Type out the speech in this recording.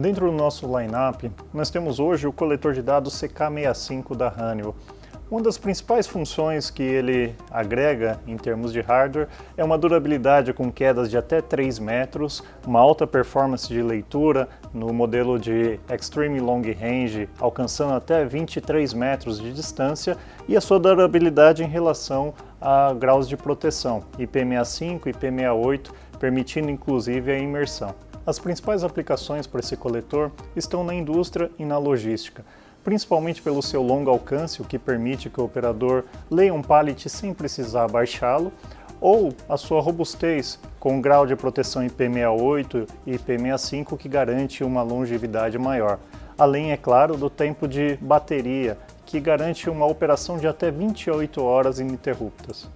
Dentro do nosso lineup, nós temos hoje o coletor de dados CK65 da Honeywell. Uma das principais funções que ele agrega em termos de hardware é uma durabilidade com quedas de até 3 metros, uma alta performance de leitura no modelo de Extreme Long Range, alcançando até 23 metros de distância, e a sua durabilidade em relação a graus de proteção, IP65 e IP68, permitindo inclusive a imersão. As principais aplicações para esse coletor estão na indústria e na logística, principalmente pelo seu longo alcance, o que permite que o operador leia um pallet sem precisar baixá-lo, ou a sua robustez, com um grau de proteção IP68 e IP65 que garante uma longevidade maior. Além, é claro, do tempo de bateria, que garante uma operação de até 28 horas ininterruptas.